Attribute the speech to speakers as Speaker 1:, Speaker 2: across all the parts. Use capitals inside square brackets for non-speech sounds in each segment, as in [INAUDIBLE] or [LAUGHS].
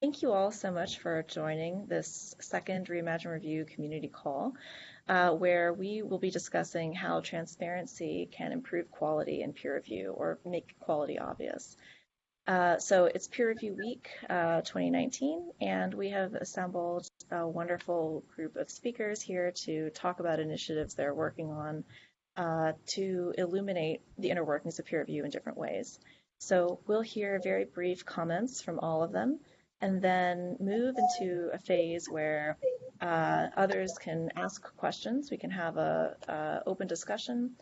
Speaker 1: Thank you all so much for joining this second Reimagine Review community call, uh, where we will be discussing how transparency can improve quality in peer review or make quality obvious. Uh, so it's Peer Review Week uh, 2019, and we have assembled a wonderful group of speakers here to talk about initiatives they're working on uh, to illuminate the inner workings of peer review in different ways. So we'll hear very brief comments from all of them, and then move into a phase where uh, others can ask questions. We can have a, a open discussion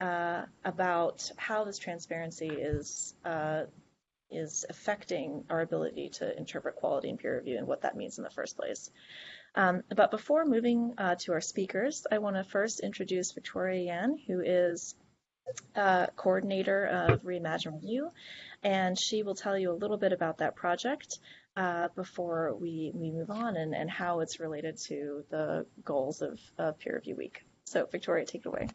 Speaker 1: uh, about how this transparency is uh, is affecting our ability to interpret quality and peer review and what that means in the first place. Um, but before moving uh, to our speakers, I want to first introduce Victoria Yan, who is uh, coordinator of Reimagine Review, and she will tell you a little bit about that project uh, before we, we move on and, and how it's related to the goals of, of Peer Review Week. So Victoria, take it away.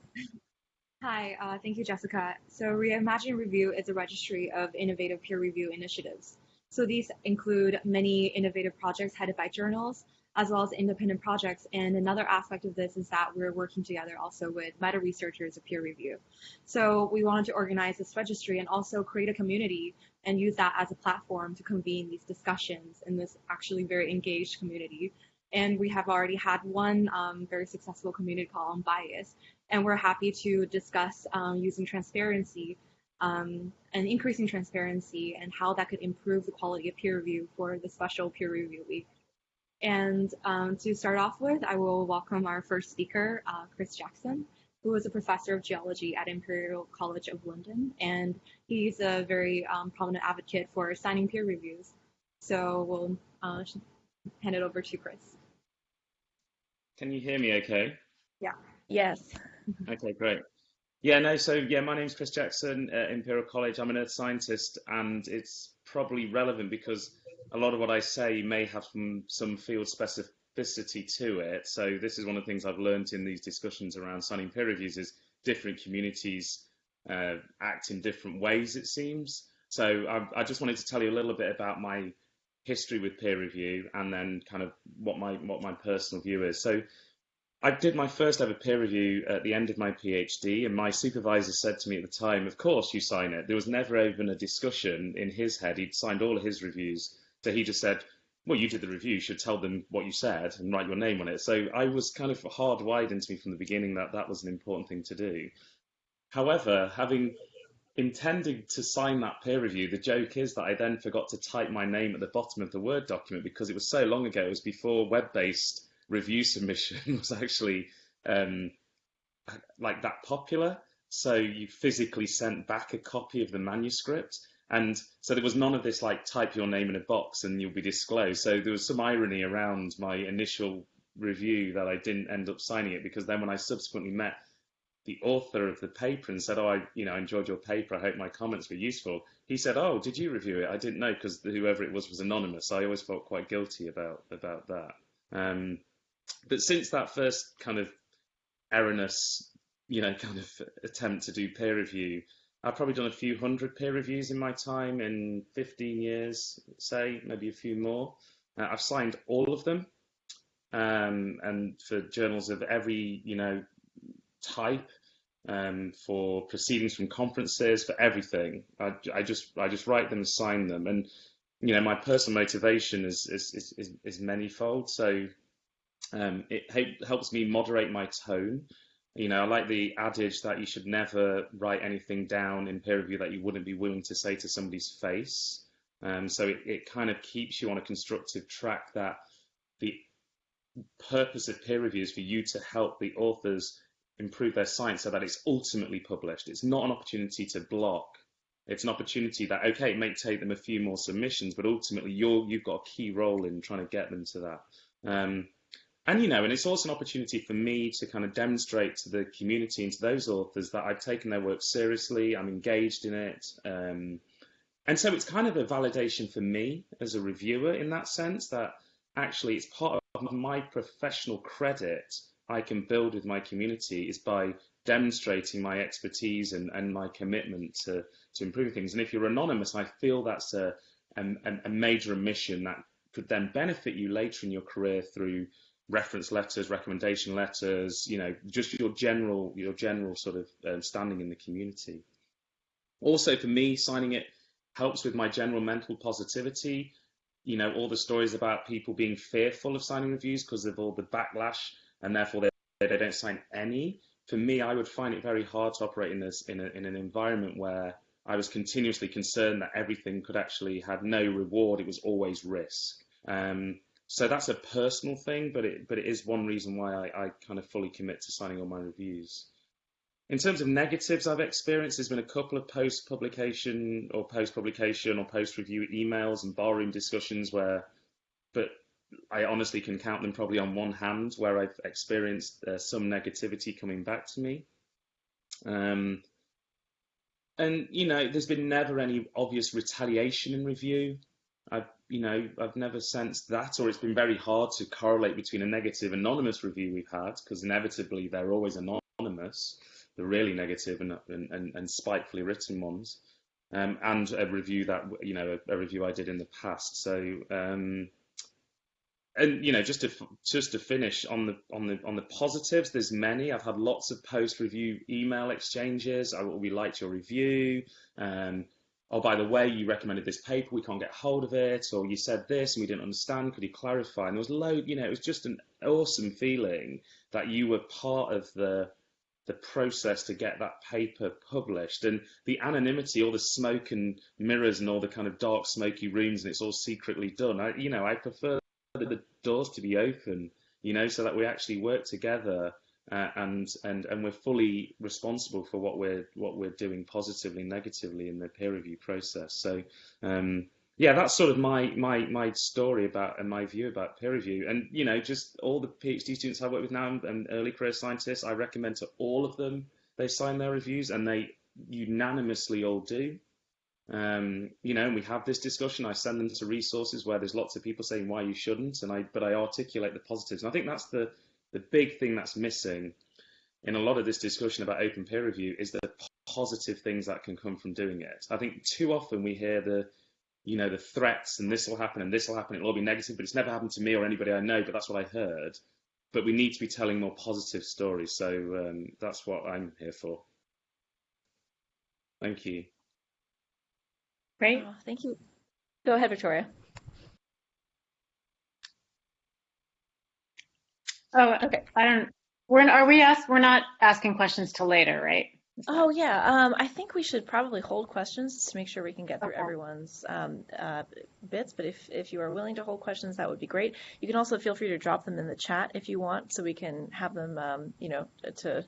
Speaker 2: Hi, uh, thank you, Jessica. So Reimagine Review is a registry of innovative peer review initiatives. So these include many innovative projects headed by journals, as well as independent projects. And another aspect of this is that we're working together also with meta researchers of peer review. So we wanted to organize this registry and also create a community and use that as a platform to convene these discussions in this actually very engaged community. And we have already had one um, very successful community call on bias, and we're happy to discuss um, using transparency um, and increasing transparency and how that could improve the quality of peer review for the special peer review week. And um, to start off with, I will welcome our first speaker, uh, Chris Jackson, who is a professor of geology at Imperial College of London, and he's a very um, prominent advocate for signing peer reviews. So we'll uh, hand it over to Chris.
Speaker 3: Can you hear me okay?
Speaker 2: Yeah.
Speaker 1: Yes. [LAUGHS]
Speaker 3: Okay, great. Yeah, no, so yeah, my name's Chris Jackson at Imperial College. I'm an earth scientist, and it's probably relevant because a lot of what I say may have some, some field specificity to it. So this is one of the things I've learned in these discussions around signing peer reviews is different communities uh, act in different ways, it seems. So I, I just wanted to tell you a little bit about my history with peer review and then kind of what my what my personal view is. So I did my first ever peer review at the end of my PhD, and my supervisor said to me at the time, Of course, you sign it. There was never even a discussion in his head. He'd signed all of his reviews. So he just said, Well, you did the review, you should tell them what you said and write your name on it. So I was kind of hardwired into me from the beginning that that was an important thing to do. However, having intended to sign that peer review, the joke is that I then forgot to type my name at the bottom of the Word document because it was so long ago. It was before web based review [LAUGHS] submission was actually um, like that popular. So you physically sent back a copy of the manuscript. And so there was none of this like type your name in a box and you'll be disclosed. So there was some irony around my initial review that I didn't end up signing it because then when I subsequently met the author of the paper and said, "Oh, I, you know, enjoyed your paper. I hope my comments were useful." He said, "Oh, did you review it? I didn't know because whoever it was was anonymous. I always felt quite guilty about about that." Um, but since that first kind of erroneous, you know, kind of attempt to do peer review, I've probably done a few hundred peer reviews in my time in 15 years, say, maybe a few more. Uh, I've signed all of them, um, and for journals of every, you know, type, um, for proceedings from conferences, for everything. I, I just I just write them and sign them, and you know, my personal motivation is is is, is manyfold. So um, it helps me moderate my tone. You know, I like the adage that you should never write anything down in peer review that you wouldn't be willing to say to somebody's face. Um, so it, it kind of keeps you on a constructive track that the purpose of peer review is for you to help the authors improve their science so that it's ultimately published. It's not an opportunity to block. It's an opportunity that, okay, it may take them a few more submissions, but ultimately you're, you've got a key role in trying to get them to that. Um, and you know, and it's also an opportunity for me to kind of demonstrate to the community and to those authors that I've taken their work seriously. I'm engaged in it, um, and so it's kind of a validation for me as a reviewer in that sense that actually it's part of my professional credit I can build with my community is by demonstrating my expertise and, and my commitment to to improving things. And if you're anonymous, I feel that's a a, a major omission that could then benefit you later in your career through reference letters, recommendation letters, you know, just your general your general sort of um, standing in the community. Also, for me, signing it helps with my general mental positivity. You know, all the stories about people being fearful of signing reviews because of all the backlash, and therefore they, they don't sign any. For me, I would find it very hard to operate in this in, a, in an environment where I was continuously concerned that everything could actually have no reward. It was always risk. Um, so that's a personal thing, but it but it is one reason why I, I kind of fully commit to signing all my reviews. In terms of negatives I've experienced, there's been a couple of post publication or post publication or post review emails and barroom discussions where, but I honestly can count them probably on one hand where I've experienced uh, some negativity coming back to me. Um, and you know, there's been never any obvious retaliation in review. I've you know I've never sensed that, or it's been very hard to correlate between a negative anonymous review we've had because inevitably they're always anonymous, the really negative and and, and, spitefully written ones, um, and a review that you know a, a, review I did in the past. So. Um, and you know just to just to finish on the on the on the positives there's many i've had lots of post review email exchanges i we liked your review um, oh by the way you recommended this paper we can't get hold of it or you said this and we didn't understand could you clarify? And there was load you know it was just an awesome feeling that you were part of the the process to get that paper published. And the anonymity all the smoke and mirrors and all the kind of dark smoky rooms and it's all secretly done. I, you know i prefer the doors to be open, you know, so that we actually work together uh, and and and we're fully responsible for what we're what we're doing positively, negatively in the peer review process. So um, yeah, that's sort of my my my story about and my view about peer review. And you know, just all the PhD students I work with now and early career scientists, I recommend to all of them they sign their reviews, and they unanimously all do. Um, you know, we have this discussion. I send them to resources where there's lots of people saying why you shouldn't, and I but I articulate the positives. And I think that's the the big thing that's missing in a lot of this discussion about open peer review is the positive things that can come from doing it. I think too often we hear the you know the threats and this will happen and this will happen. It'll all be negative, but it's never happened to me or anybody I know. But that's what I heard. But we need to be telling more positive stories. So um, that's what I'm here for. Thank you.
Speaker 1: Great. Oh, thank you. Go ahead, Victoria.
Speaker 4: Oh, okay. I don't. We're are we asked? We're not asking questions till later, right?
Speaker 1: Oh yeah. Um, I think we should probably hold questions to make sure we can get through okay. everyone's um, uh, bits. But if if you are willing to hold questions, that would be great. You can also feel free to drop them in the chat if you want, so we can have them, um, you know, to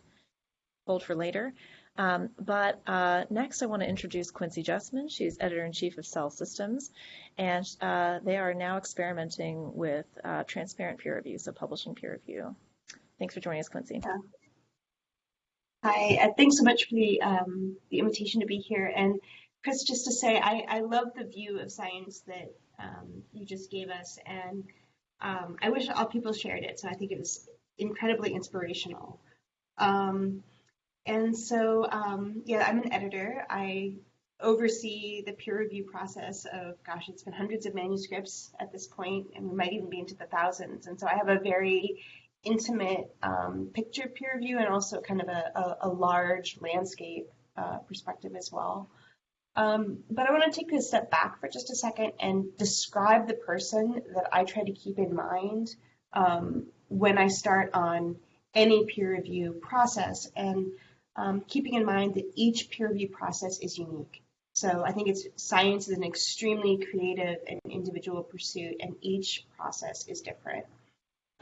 Speaker 1: hold for later. Um, but uh, next, I want to introduce Quincey Justman. She's editor-in-chief of Cell Systems, and uh, they are now experimenting with uh, transparent peer review, so publishing peer review. Thanks for joining us, Quincey. Yeah.
Speaker 5: Hi, uh, thanks so much for the, um, the invitation to be here. And Chris, just to say, I, I love the view of science that um, you just gave us, and um, I wish all people shared it. So I think it was incredibly inspirational. Um, and so, um, yeah, I'm an editor. I oversee the peer review process of, gosh, it's been hundreds of manuscripts at this point, and we might even be into the thousands. And so I have a very intimate um, picture peer review and also kind of a, a, a large landscape uh, perspective as well. Um, but I want to take a step back for just a second and describe the person that I try to keep in mind um, when I start on any peer review process. And um, keeping in mind that each peer review process is unique. So I think it's science is an extremely creative and individual pursuit, and each process is different.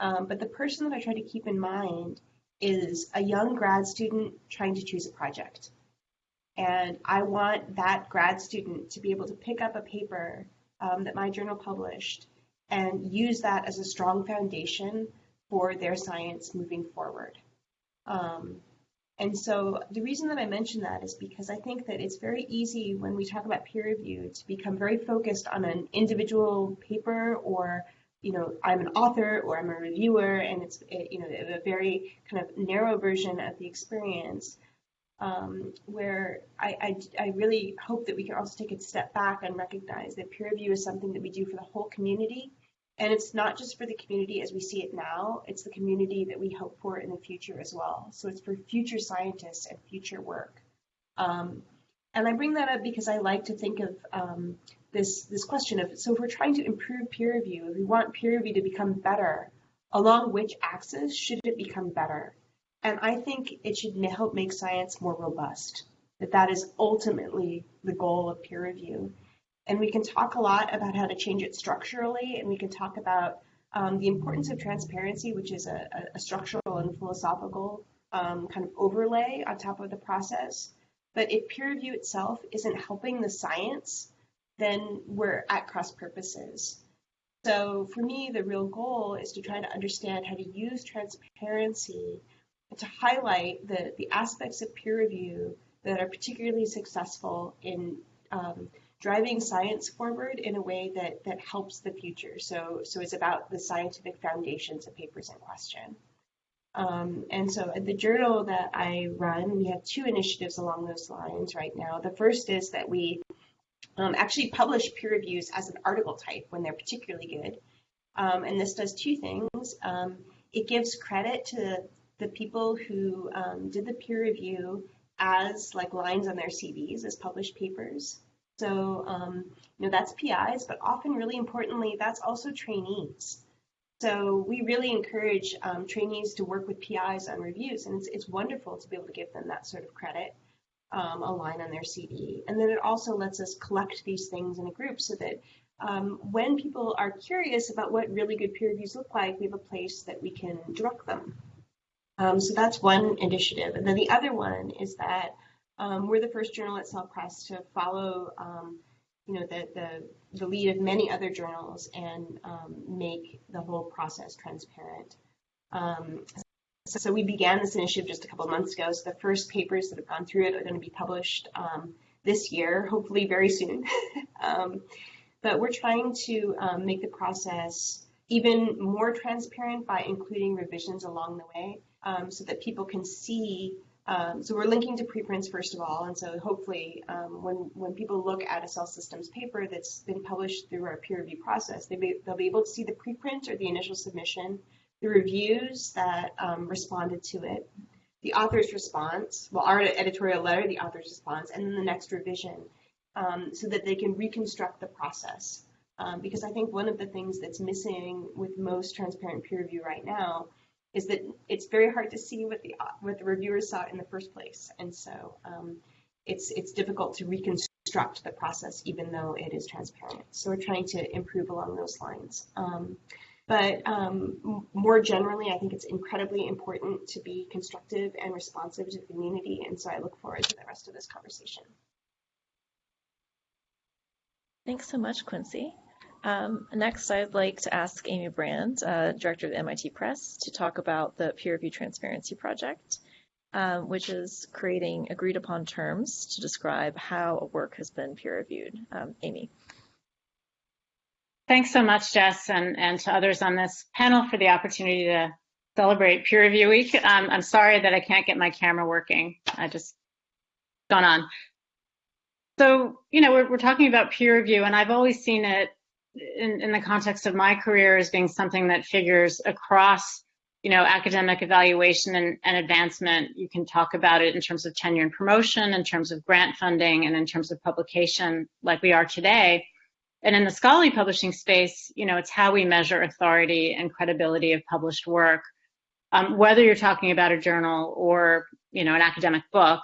Speaker 5: Um, but the person that I try to keep in mind is a young grad student trying to choose a project. And I want that grad student to be able to pick up a paper um, that my journal published and use that as a strong foundation for their science moving forward. Um, and so the reason that I mention that is because I think that it's very easy when we talk about peer review to become very focused on an individual paper or, you know, I'm an author or I'm a reviewer and it's, you know, a very kind of narrow version of the experience. Um, where I, I, I, really hope that we can also take a step back and recognize that peer review is something that we do for the whole community And it's not just for the community as we see it now, it's the community that we hope for in the future as well. So it's for future scientists and future work. Um, and I bring that up because I like to think of um, this, this question of, so if we're trying to improve peer review, if we want peer review to become better, along which axis should it become better? And I think it should help make science more robust, that that is ultimately the goal of peer review. And we can talk a lot about how to change it structurally, and we can talk about um, the importance of transparency, which is a, a structural and philosophical um, kind of overlay on top of the process. But if peer review itself isn't helping the science, then we're at cross purposes. So for me, the real goal is to try to understand how to use transparency to highlight the, the aspects of peer review that are particularly successful in um, driving science forward in a way that, that helps the future. So, so it's about the scientific foundations of papers in question. Um, and so at the journal that I run, we have two initiatives along those lines right now. The first is that we um, actually publish peer reviews as an article type when they're particularly good. Um, and this does two things. Um, it gives credit to the people who um, did the peer review as like lines on their CVs as published papers. So, um, you know, that's PIs, but often really importantly, that's also trainees. So we really encourage um, trainees to work with PIs on reviews, and it's, it's wonderful to be able to give them that sort of credit, um, a line on their CV. And then it also lets us collect these things in a group so that um, when people are curious about what really good peer reviews look like, we have a place that we can direct them. Um, so that's one initiative. And then the other one is that um, we're the first journal at Cell Press to follow, um, you know, the, the, the lead of many other journals and um, make the whole process transparent. Um, so, so, we began this initiative just a couple months ago. So the first papers that have gone through it are going to be published um, this year, hopefully very soon. [LAUGHS] but we're trying to make the process even more transparent by including revisions along the way um, so that people can see. Um, so we're linking to preprints first of all, and so hopefully um, when when people look at a cell systems paper that's been published through our peer review process, they be, they'll be able to see the preprint or the initial submission, the reviews that um, responded to it, the author's response, well our editorial letter, the author's response, and then the next revision, um, so that they can reconstruct the process. Um, because I think one of the things that's missing with most transparent peer review right now is that it's very hard to see what the what the reviewers saw in the first place, and so um, it's it's difficult to reconstruct the process even though it is transparent. So we're trying to improve along those lines. Um, but um, more generally, I think it's incredibly important to be constructive and responsive to the community, and so I look forward to the rest of this conversation.
Speaker 1: Thanks so much, Quincey. Um, next, I'd like to ask Amy Brand, uh, Director of the MIT Press, to talk about the Peer Review Transparency Project, um, which is creating agreed upon terms to describe how a work has been peer reviewed. Um, Amy.
Speaker 4: Thanks so much, Jess, and, and to others on this panel for the opportunity to celebrate Peer Review Week. Um, I'm sorry that I can't get my camera working. I just gone on. So, you know, we're, we're talking about peer review, and I've always seen it in, in the context of my career as being something that figures across you know, academic evaluation and, and, advancement. You can talk about it in terms of tenure and promotion, in terms of grant funding, and in terms of publication, like we are today. And in the scholarly publishing space, you know, it's how we measure authority and credibility of published work. Um, whether you're talking about a journal or, you know, an academic book,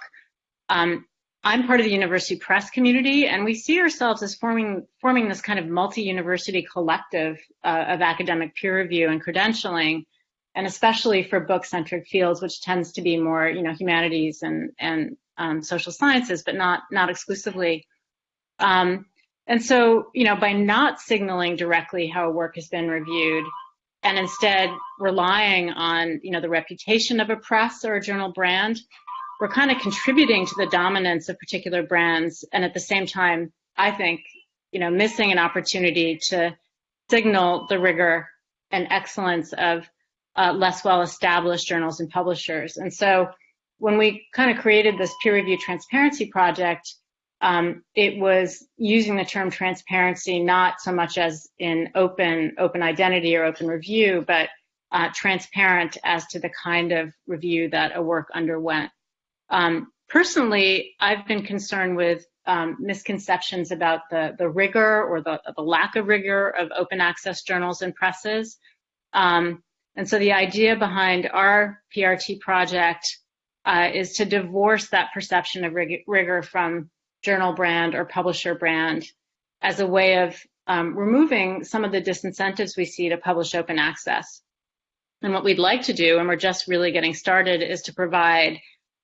Speaker 4: um, I'm part of the university press community, and we see ourselves as forming forming this kind of multi-university collective uh, of academic peer review and credentialing, and especially for book-centric fields, which tends to be more, you know, humanities and and um, social sciences, but not not exclusively. Um, and so, you know, by not signaling directly how a work has been reviewed, and instead relying on, you know, the reputation of a press or a journal brand, we're kind of contributing to the dominance of particular brands and at the same time i think you know missing an opportunity to signal the rigor and excellence of uh, less well established journals and publishers and so when we kind of created this peer review transparency project um, it was using the term transparency not so much as in open open identity or open review, but uh, transparent as to the kind of review that a work underwent. Um, personally, I've been concerned with um, misconceptions about the, the rigor or the, the lack of rigor of open access journals and presses. Um, and so the idea behind our PRT project uh, is to divorce that perception of rig rigor from journal brand or publisher brand as a way of um, removing some of the disincentives we see to publish open access. And what we'd like to do, and we're just really getting started, is to provide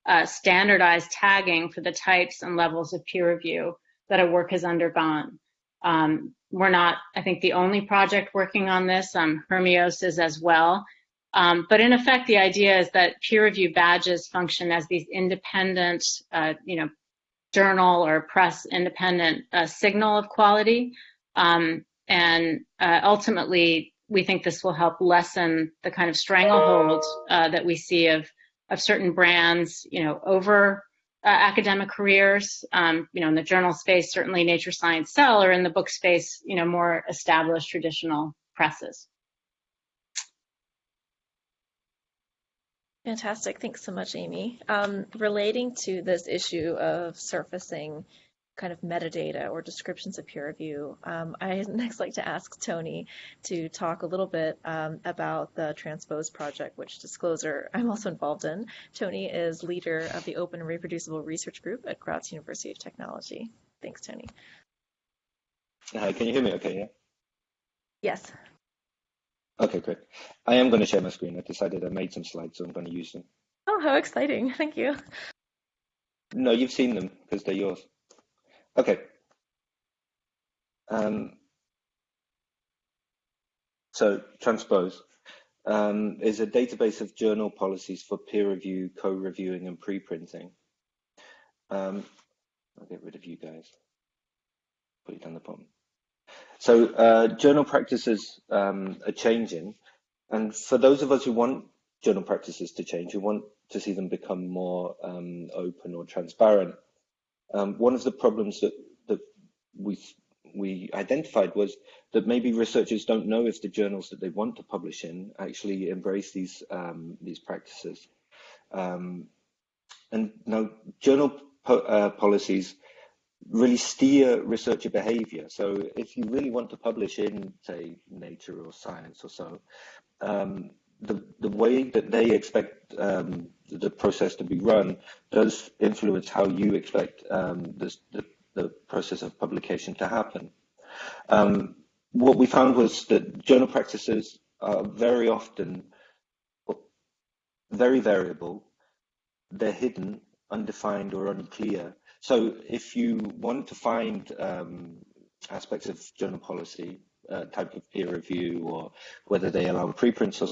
Speaker 4: uh, standardized tagging for the types and levels of peer review that a work has undergone. Um, we're not, I think, the only project working on this. Um, HIRMEOS is as well. Um, but in effect, the idea is that peer review badges function as these independent, uh, you know, journal or press independent uh, signal of quality. Um, and uh, ultimately, we think this will help lessen the kind of stranglehold uh, that we see of of certain brands, you know, over uh, academic careers. Um, you know, in the journal space, certainly Nature Science Cell, or in the book space, you know, more established traditional presses.
Speaker 1: Fantastic. Thanks so much, Amy. Um, relating to this issue of surfacing kind of metadata or descriptions of peer review, um, I [LAUGHS] next like to ask Tony to talk a little bit um, about the Transpose project, which disclosure I'm also involved in. Tony is leader of the Open and Reproducible Research Group at Graz University of Technology. Thanks, Tony.
Speaker 6: Hi, can you hear me okay, yeah?
Speaker 1: Yes.
Speaker 6: Okay, great. I am going to share my screen. I decided I made some slides, so I'm going to use them.
Speaker 1: Oh, how exciting. [LAUGHS] Thank you.
Speaker 6: No, you've seen them because they're yours. Okay. Um, so Transpose um, is a database of journal policies for peer review, co-reviewing, and preprinting. Um, I'll get rid of you guys. Put it down the bottom. So uh, journal practices um, are changing, and for those of us who want journal practices to change, who want to see them become more um, open or transparent, um, one of the problems that that we we identified was that maybe researchers don't know if the journals that they want to publish in actually embrace these um, these practices. Um, and now journal po uh, policies really steer researcher behavior. So if you really want to publish in, say, Nature or Science or so, um, the, the way that they expect um, the process to be run does influence how you expect um, this, the, the process of publication to happen. Um, what we found was that journal practices are very often very variable, they're hidden, undefined or unclear, so if you want to find um, aspects of journal policy, uh, type of peer review, or whether they allow preprints or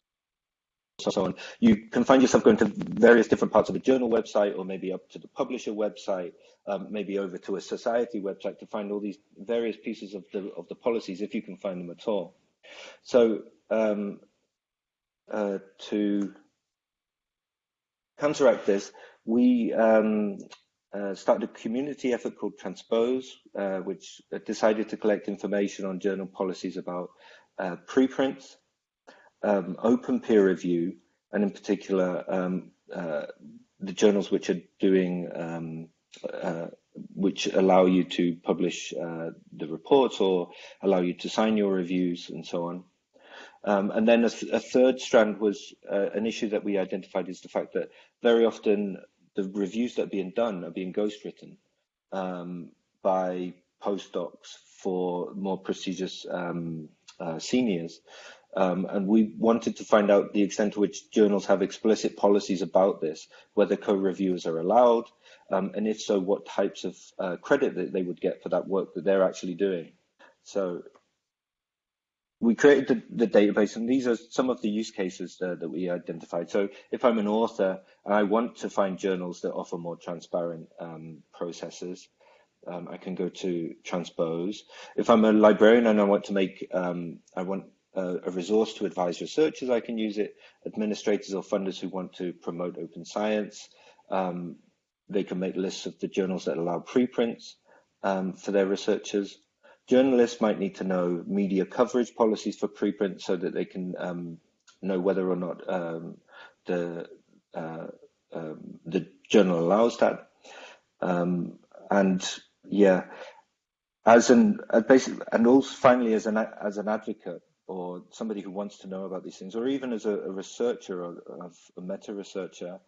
Speaker 6: so on, you can find yourself going to various different parts of the journal website, or maybe up to the publisher website, um, maybe over to a society website to find all these various pieces of the of the policies, if you can find them at all. So um, uh, to counteract this, we um, uh, started a community effort called Transpose, uh, which decided to collect information on journal policies about uh, preprints, um, open peer review, and in particular, um, uh, the journals which are doing, um, uh, which allow you to publish uh, the reports or allow you to sign your reviews and so on. Um, and then a, th a, third strand was an issue that we identified is the fact that very often the reviews that are being done are being ghostwritten um, by postdocs for more prestigious um, uh, seniors. Um, and we wanted to find out the extent to which journals have explicit policies about this, whether co-reviewers are allowed, um, and if so, what types of uh, credit that they would get for that work that they're actually doing. So we created the, the, database, and these are some of the use cases uh, that we identified. So if I'm an author and I want to find journals that offer more transparent um, processes, um, I can go to Transpose. If I'm a librarian and I want to make, um, I want a, a, resource to advise researchers, I can use it. Administrators or funders who want to promote open science, um, they can make lists of the journals that allow preprints. um, for their researchers. Journalists might need to know media coverage policies for preprints so that they can um, know whether or not um, the uh, um, the journal allows that. Um, and yeah, as an uh, basically, and also finally as an as an advocate or somebody who wants to know about these things, or even as a, a researcher or a, meta researcher,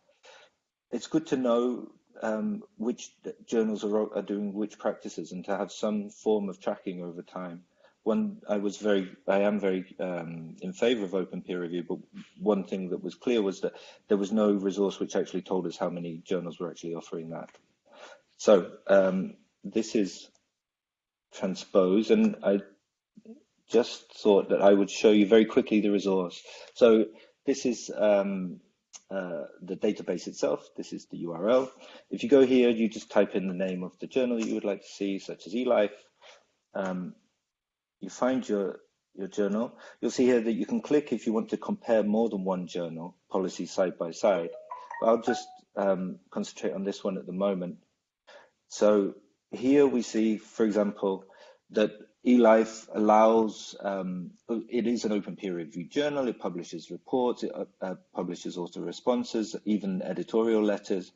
Speaker 6: it's good to know um, which journals are, are doing which practices and to have some form of tracking over time. One, I was very, I am very um, in favour of open peer review, but one thing that was clear was that there was no resource which actually told us how many journals were actually offering that. So um, this is transpose, and I just thought that I would show you very quickly the resource. So this is um, uh, the database itself. This is the URL. If you go here, you just type in the name of the journal you would like to see, such as eLife. Um, you find your your journal. You'll see here that you can click if you want to compare more than one journal policy side by side. But I'll just um, concentrate on this one at the moment. So here we see, for example, that eLife allows, um, it is an open peer review journal, it publishes reports, it uh, uh, publishes author responses, even editorial letters.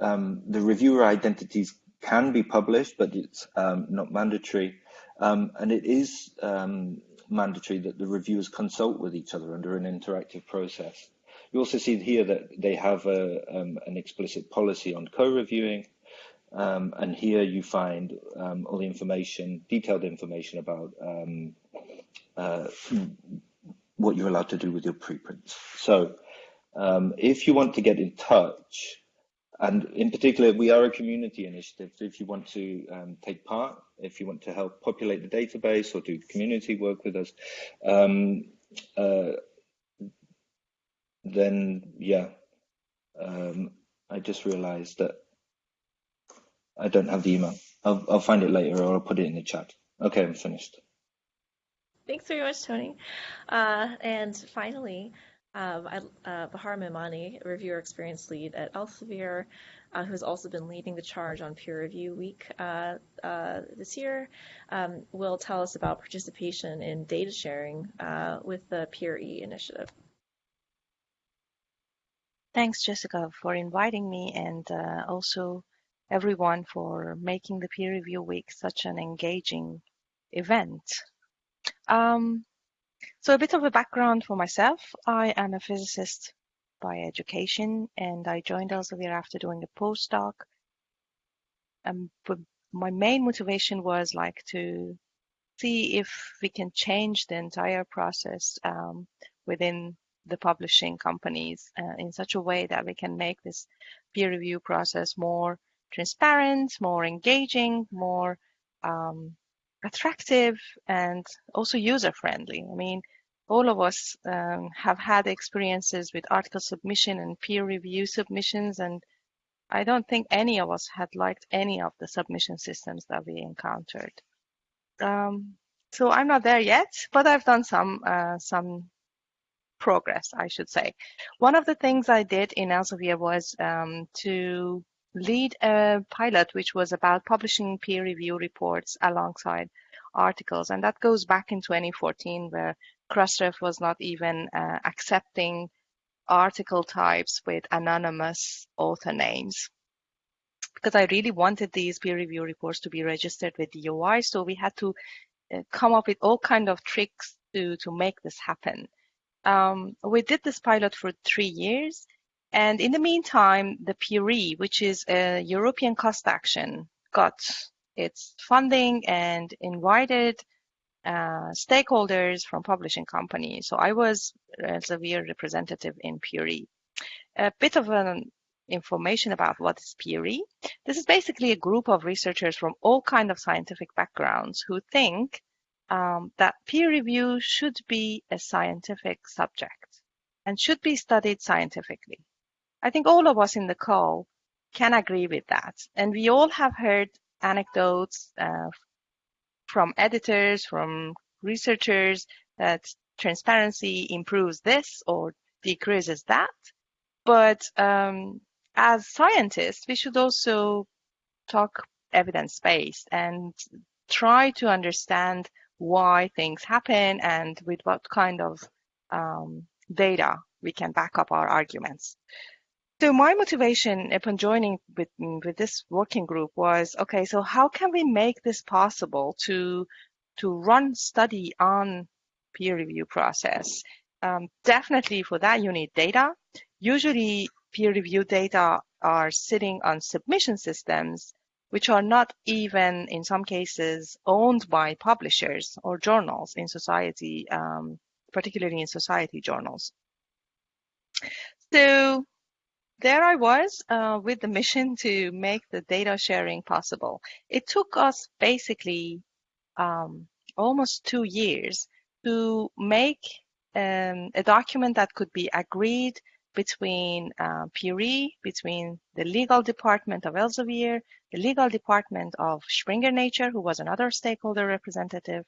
Speaker 6: Um, the reviewer identities can be published, but it's um, not mandatory. Um, and it is um, mandatory that the reviewers consult with each other under an interactive process. You also see here that they have a, um, an explicit policy on co-reviewing, um, and here you find um, all the information, detailed information about um, uh, what you're allowed to do with your preprints. So um, if you want to get in touch, and in particular, we are a community initiative. So if you want to um, take part, if you want to help populate the database or do community work with us, um, uh, then yeah, I just realized that I don't have the email. I'll, I'll find it later or I'll put it in the chat. Okay, I'm finished.
Speaker 1: Thanks very much, Tony. Uh, and finally, um, I, uh, Bahar Mehmani, reviewer experience lead at Elsevier, uh, who has also been leading the charge on Peer Review Week uh, uh this year, um, will tell us about participation in data sharing uh, with the PEERE initiative.
Speaker 7: Thanks, Jessica, for inviting me and uh, also everyone for making the peer review week such an engaging event. Um, so a bit of a background for myself. I am a physicist by education and I joined Elsevier after doing a postdoc. Um, but my main motivation was like to see if we can change the entire process um, within the publishing companies uh, in such a way that we can make this peer review process more transparent, more engaging, more um, attractive, and also user friendly. I mean, all of us um, have had experiences with article submission and peer review submissions, and I don't think any of us had liked any of the submission systems that we encountered. Um, so I'm not there yet, but I've done some uh, some progress, I should say. One of the things I did in Elsevier was um, to lead a pilot which was about publishing peer review reports alongside articles. And that goes back in 2014 where Crossref was not even uh, accepting article types with anonymous author names. Because I really wanted these peer review reports to be registered with the DOI, so we had to uh, come up with all kind of tricks to, to make this happen. Um, we did this pilot for three years and in the meantime, the PEERE, which is a European cost action, got its funding and invited uh, stakeholders from publishing companies. So I was a Elsevier representative in PEERE. A bit of an information about what is PEERE. This is basically a group of researchers from all kind of scientific backgrounds who think um, that peer review should be a scientific subject and should be studied scientifically. I think all of us in the call can agree with that. And we all have heard anecdotes uh, from editors, from researchers that transparency improves this or decreases that. But um, as scientists, we should also talk evidence-based and try to understand why things happen and with what kind of um, data we can back up our arguments. So my motivation upon joining with, with this working group was, okay, so how can we make this possible to, to run study on peer review process? Um, definitely for that you need data. Usually peer review data are sitting on submission systems, which are not even in some cases owned by publishers or journals in society, um, particularly in society journals. So there I was uh, with the mission to make the data sharing possible. It took us basically um, almost two years to make um, a document that could be agreed between uh, PEERE, between the legal department of Elsevier, the legal department of Springer Nature, who was another stakeholder representative,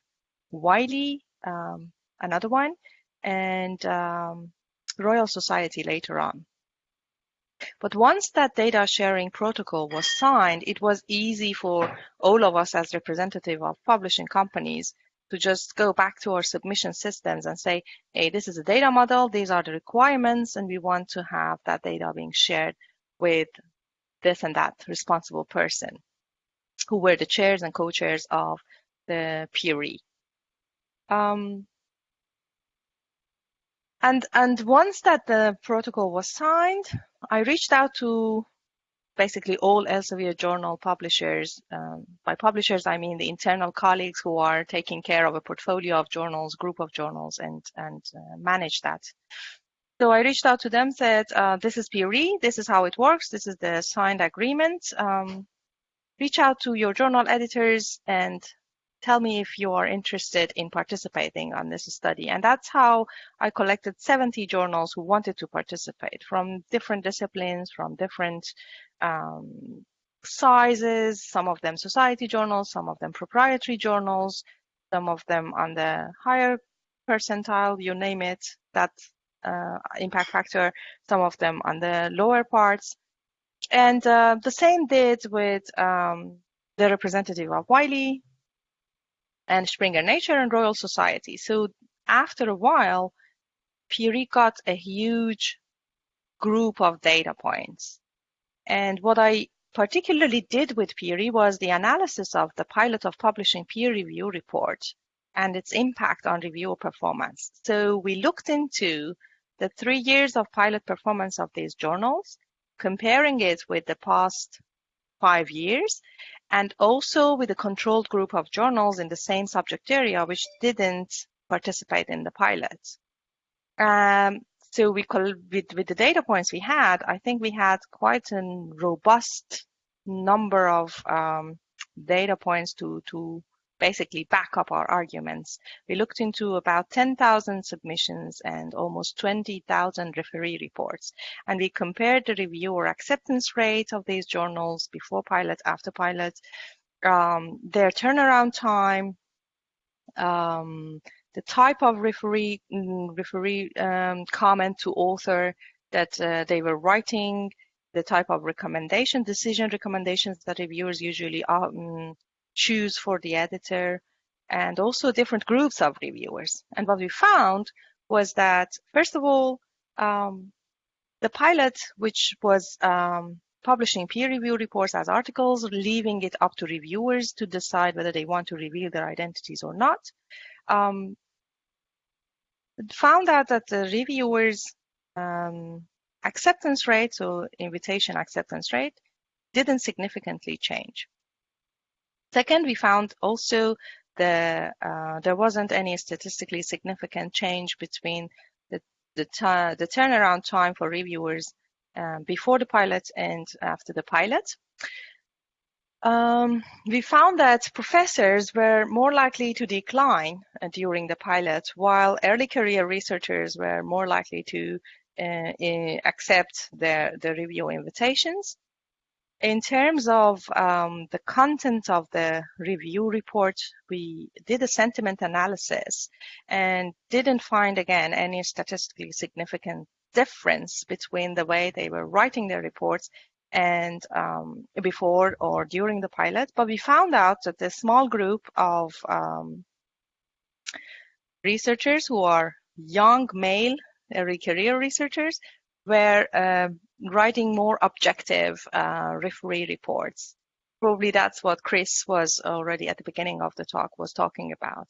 Speaker 7: Wiley, um, another one, and um, Royal Society later on. But once that data sharing protocol was signed, it was easy for all of us as representative of publishing companies to just go back to our submission systems and say, hey, this is a data model, these are the requirements, and we want to have that data being shared with this and that responsible person who were the chairs and co-chairs of the PEERE. Um, and, and once that the protocol was signed, I reached out to basically all Elsevier journal publishers. Um, by publishers, I mean the internal colleagues who are taking care of a portfolio of journals, group of journals, and, and uh, manage that. So I reached out to them, said, uh, this is PEERE, this is how it works, this is the signed agreement. Um, reach out to your journal editors and tell me if you are interested in participating on this study. And that's how I collected 70 journals who wanted to participate from different disciplines, from different um, sizes, some of them society journals, some of them proprietary journals, some of them on the higher percentile, you name it, that uh, impact factor, some of them on the lower parts. And uh, the same did with um, the representative of Wiley, and Springer Nature and Royal Society. So after a while, PEERE got a huge group of data points. And what I particularly did with PEERE was the analysis of the pilot of publishing peer review report and its impact on reviewer performance. So we looked into the three years of pilot performance of these journals, comparing it with the past five years, and also with a controlled group of journals in the same subject area which didn't participate in the pilot. Um, so we with, with the data points we had, I think we had quite a robust number of um, data points to, to basically back up our arguments. We looked into about 10,000 submissions and almost 20,000 referee reports. And we compared the reviewer acceptance rate of these journals before pilot, after pilot, um, their turnaround time, um, the type of referee, mm, referee um, comment to author that uh, they were writing, the type of recommendation, decision recommendations that reviewers usually um, choose for the editor, and also different groups of reviewers. And what we found was that, first of all, um, the pilot, which was um, publishing peer review reports as articles, leaving it up to reviewers to decide whether they want to reveal their identities or not, um, found out that the reviewers' um, acceptance rate, so invitation acceptance rate, didn't significantly change. Second, we found also the uh, there wasn't any statistically significant change between the the, the turnaround time for reviewers um, before the pilot and after the pilot. Um, we found that professors were more likely to decline uh, during the pilot, while early career researchers were more likely to uh, accept the, the review invitations. In terms of um, the content of the review report, we did a sentiment analysis and didn't find again any statistically significant difference between the way they were writing their reports and um, before or during the pilot, but we found out that a small group of um, researchers who are young male early career researchers were uh, writing more objective uh, referee reports. Probably that's what Chris was already at the beginning of the talk was talking about.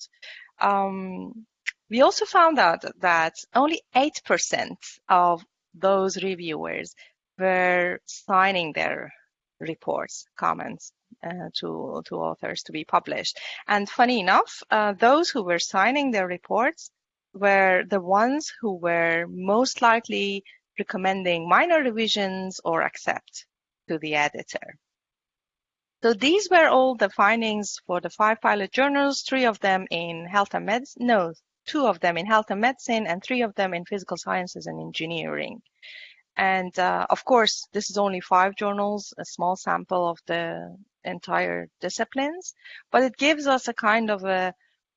Speaker 7: Um, we also found out that only 8% of those reviewers were signing their reports, comments uh, to, to authors to be published. And funny enough, uh, those who were signing their reports were the ones who were most likely recommending minor revisions or accept to the editor. So these were all the findings for the five pilot journals, three of them in health and medicine, no, two of them in health and medicine, and three of them in physical sciences and engineering. And uh, of course, this is only five journals, a small sample of the entire disciplines, but it gives us a kind of a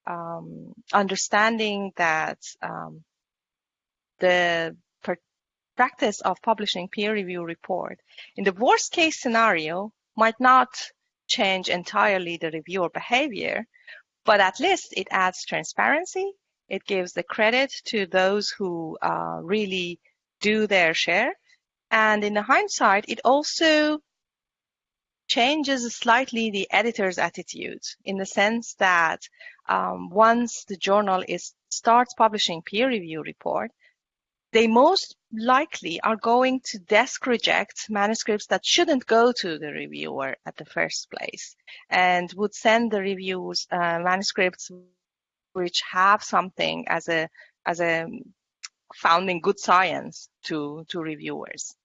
Speaker 7: um, understanding that um, the practice of publishing peer review report in the worst case scenario might not change entirely the reviewer behavior, but at least it adds transparency. It gives the credit to those who uh, really do their share. And in the hindsight, it also changes slightly the editor's attitude in the sense that um, once the journal is starts publishing peer review report, they most likely are going to desk reject manuscripts that shouldn't go to the reviewer at the first place and would send the reviews uh, manuscripts which have something as a as a founding good science to to reviewers.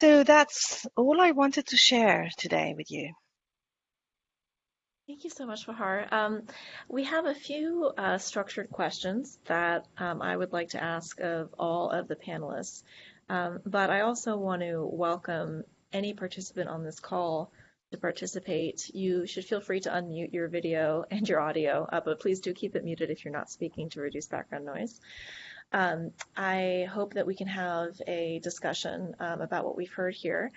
Speaker 7: So that's all i wanted to share today with you
Speaker 1: Thank you so much, Bahar. Um, we have a few uh, structured questions that um, I would like to ask of all of the panelists, um, but I also want to welcome any participant on this call to participate. You should feel free to unmute your video and your audio, uh, but please do keep it muted if you're not speaking to reduce background noise. Um, I hope that we can have a discussion um, about what we've heard here.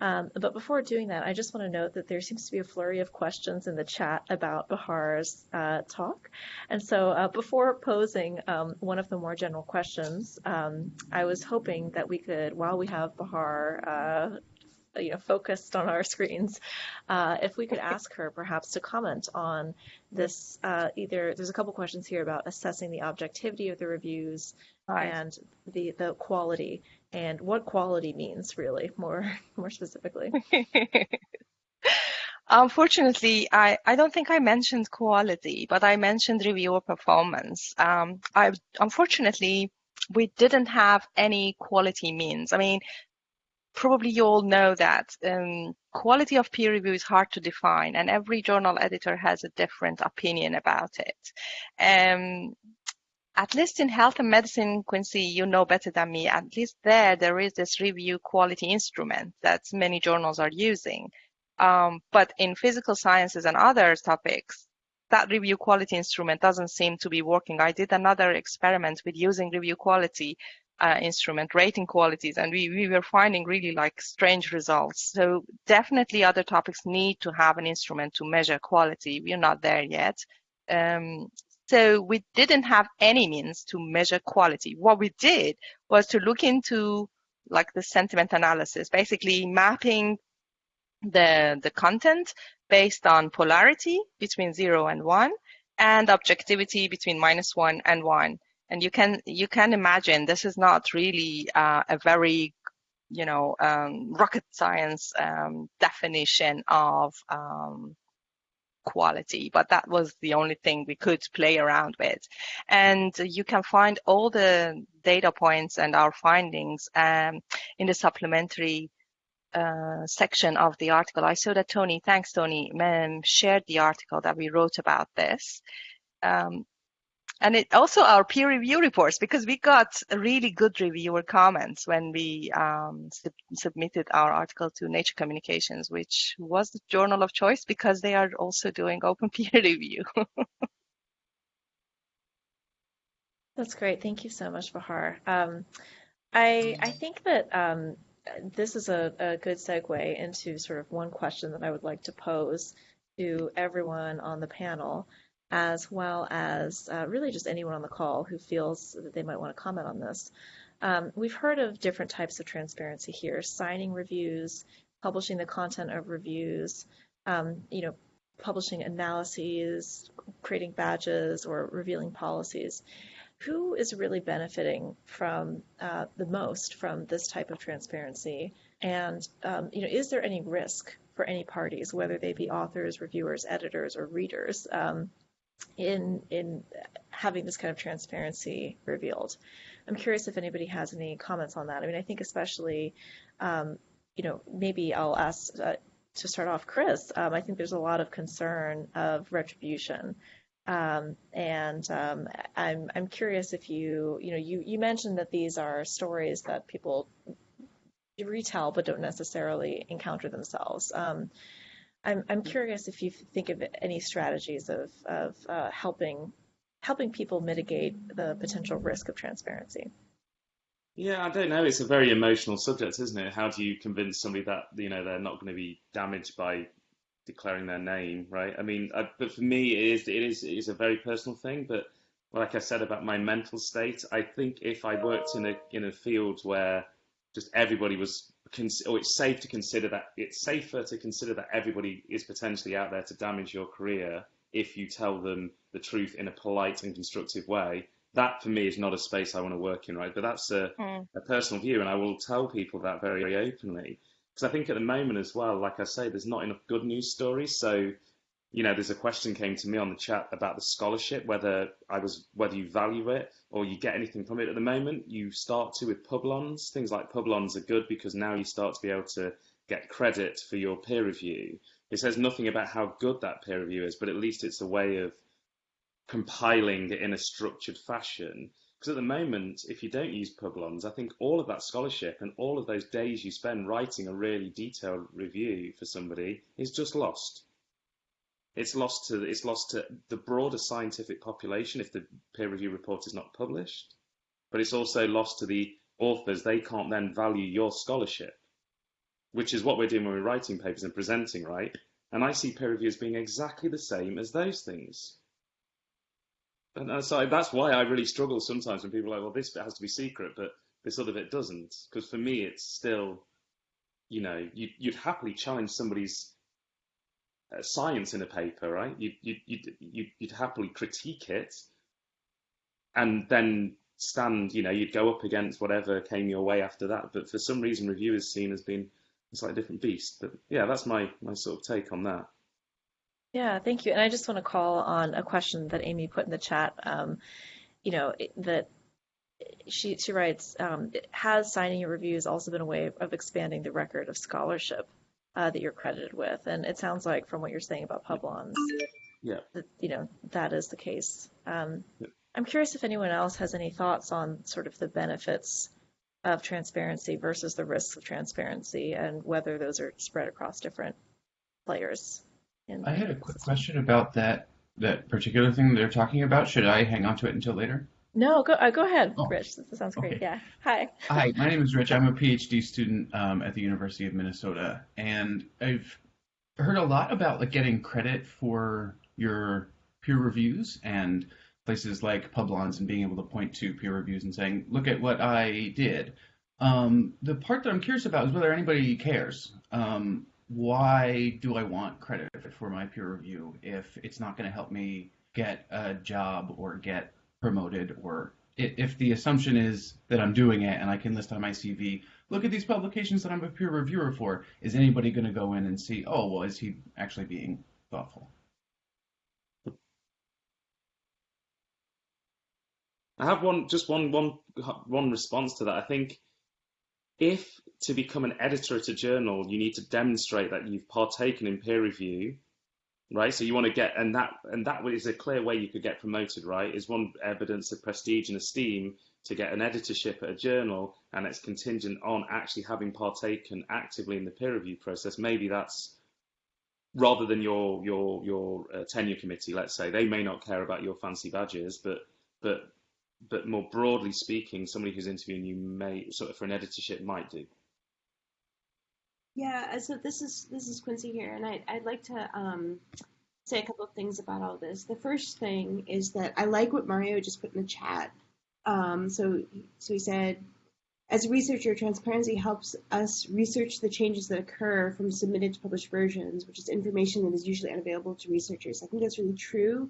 Speaker 1: Um, but before doing that, I just want to note that there seems to be a flurry of questions in the chat about Bahar's uh, talk. And so uh, before posing um, one of the more general questions, um, I was hoping that we could, while we have Bahar uh, you know, focused on our [LAUGHS] screens, uh, if we could ask her perhaps to comment on this, uh, either there's a couple questions here about assessing the objectivity of the reviews right. and the, the quality and what quality means really more [LAUGHS] more specifically. [LAUGHS]
Speaker 7: Unfortunately, I, I don't think I mentioned quality, but I mentioned reviewer performance. Um, I unfortunately we didn't have any quality means. I mean, probably you all know that um, quality of peer review is hard to define, and every journal editor has a different opinion about it. Um, at least in health and medicine, Quincey, you know better than me, at least there, there is this review quality instrument that many journals are using. Um, but in physical sciences and other topics, that review quality instrument doesn't seem to be working. I did another experiment with using review quality uh, instrument, rating qualities, and we, we were finding really like strange results. So definitely other topics need to have an instrument to measure quality. We're not there yet. Um, so we didn't have any means to measure quality. What we did was to look into like the sentiment analysis, basically mapping the, the content based on polarity between zero and one and objectivity between minus one and one. And you can, you can imagine this is not really uh, a very you know, um, rocket science um, definition of um, quality, but that was the only thing we could play around with. And you can find all the data points and our findings um, in the supplementary uh, section of the article. I saw that Tony, thanks Tony, shared the article that we wrote about this. Um, and it also our peer review reports because we got really good reviewer comments when we um, sub submitted our article to Nature Communications, which was the journal of choice because they are also doing open [LAUGHS] peer review.
Speaker 1: That's great. Thank you so much, Bahar. Um, I I think that um, this is a, a good segue into sort of one question that I would like to pose to everyone on the panel, as well as uh, really just anyone on the call who feels that they might want to comment on this. Um, we've heard of different types of transparency here, signing reviews, publishing the content of reviews, um, you know, publishing analyses, creating badges, or revealing policies. Who is really benefiting from uh, the most from this type of transparency? And um, you know, is there any risk for any parties, whether they be authors, reviewers, editors, or readers, um, in in having this kind of transparency revealed? I'm curious if anybody has any comments on that. I mean, I think especially, um, you know, maybe I'll ask uh, to start off, Chris. Um, I think there's a lot of concern of retribution. Um, and um, I'm I'm curious if you you know you you mentioned that these are stories that people retell but don't necessarily encounter themselves. Um, I'm I'm curious if you think of any strategies of of uh, helping helping people mitigate the potential risk of transparency.
Speaker 3: Yeah, I don't know. It's a very emotional subject, isn't it? How do you convince somebody that you know they're not going to be damaged by declaring their name, right? I mean, I, but for me, it is it is it is a very personal thing. But like I said about my mental state, I think if I worked in a in a field where just everybody was, or it's safe to consider that it's safer to consider that everybody is potentially out there to damage your career if you tell them the truth in a polite and constructive way. That for me is not a space I want to work in, right? But that's a, mm. a personal view, and I will tell people that very, very openly. Because I think at the moment as well, like I say, there's not enough good news stories. So, you know, there's a question came to me on the chat about the scholarship, whether I was whether you value it or you get anything from it. At the moment, you start to with Publons. Things like Publons are good because now you start to be able to get credit for your peer review. It says nothing about how good that peer review is, but at least it's a way of compiling it in a structured fashion. Because at the moment, if you don't use Publons, I think all of that scholarship and all of those days you spend writing a really detailed review for somebody is just lost. It's lost to it's lost to the broader scientific population if the peer review report is not published, but it's also lost to the authors. They can't then value your scholarship which is what we're doing when we're writing papers and presenting, right? And I see peer review as being exactly the same as those things. And so that's why I really struggle sometimes when people are like, well, this bit has to be secret, but this other bit doesn't. Because for me, it's still, you know, you'd, you'd happily challenge somebody's science in a paper, right? You'd, you'd, you'd, you'd happily critique it and then stand, you know, you'd go up against whatever came your way after that. But for some reason, review is seen as being a slightly different beast. But yeah, that's my my sort of take on that.
Speaker 1: Yeah, thank you. And I just want to call on a question that Amy put in the chat. Um, you know that she she writes, um, has signing your reviews also been a way of expanding the record of scholarship uh, that you're credited with? And it sounds like from what you're saying about Publons,
Speaker 3: yeah,
Speaker 1: that you know that is the case. Um, yeah. I'm curious if anyone else has any thoughts on sort of the benefits of transparency versus the risks of transparency and whether those are spread across different players.
Speaker 8: I had a quick question about that that particular thing they're talking about. Should I hang on to it until later?
Speaker 1: No, go uh, go ahead, oh, Rich. This sounds great. Okay. Yeah. Hi.
Speaker 8: Hi, [LAUGHS] my name is Rich. I'm a PhD student um, at the University of Minnesota, and I've heard a lot about like getting credit for your peer reviews and places like Publons and being able to point to peer reviews and saying, look at what I did. Um, the part that I'm curious about is whether anybody cares. Um, why do I want credit for my peer review if it's not going to help me get a job or get promoted or if the assumption is that I'm doing it and I can list on my CV, look at these publications that I'm a peer reviewer for, is anybody going to go in and see, oh, well, is he actually being thoughtful?
Speaker 3: I have one, just one, one, one response to that. I think if to become an editor at a journal, you need to demonstrate that you've partaken in peer review, right? So you want to get, and that, and that is a clear way you could get promoted, right? Is one evidence of prestige and esteem to get an editorship at a journal, and it's contingent on actually having partaken actively in the peer review process. Maybe that's rather than your your your uh, tenure committee, let's say, they may not care about your fancy badges, but but but more broadly speaking, somebody who's interviewing you may sort of for an editorship might do.
Speaker 5: Yeah, so this is this is Quincey here, and I, I'd like to um, say a couple of things about all this. The first thing is that I like what Mario just put in the chat. Um, so so he said, as a researcher, transparency helps us research the changes that occur from submitted to published versions, which is information that is usually unavailable to researchers. I think that's really true.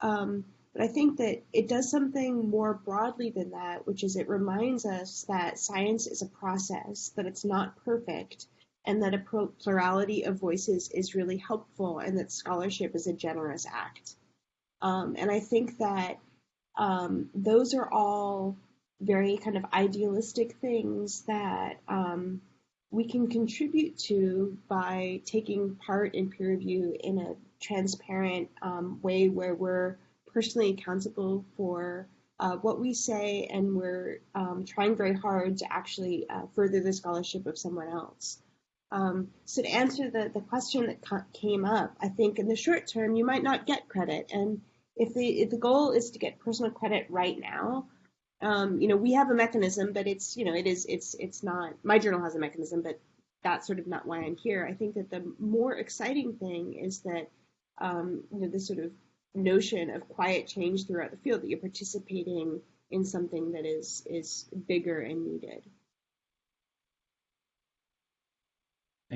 Speaker 5: Um, but I think that it does something more broadly than that, which is it reminds us that science is a process, that it's not perfect, and that a plurality of voices is really helpful, and that scholarship is a generous act. Um, and I think that um, those are all very kind of idealistic things that um, we can contribute to by taking part in peer review in a transparent um, way where we're personally accountable for uh, what we say and we're um, trying very hard to actually uh, further the scholarship of someone else. Um, so to answer the, the question that came up, I think in the short term you might not get credit. And if the if the goal is to get personal credit right now, um, you know we have a mechanism, but it's you know it is it's it's not my journal has a mechanism, but that's sort of not why I'm here. I think that the more exciting thing is that um, you know this sort of notion of quiet change throughout the field that you're participating in something that is is bigger and needed.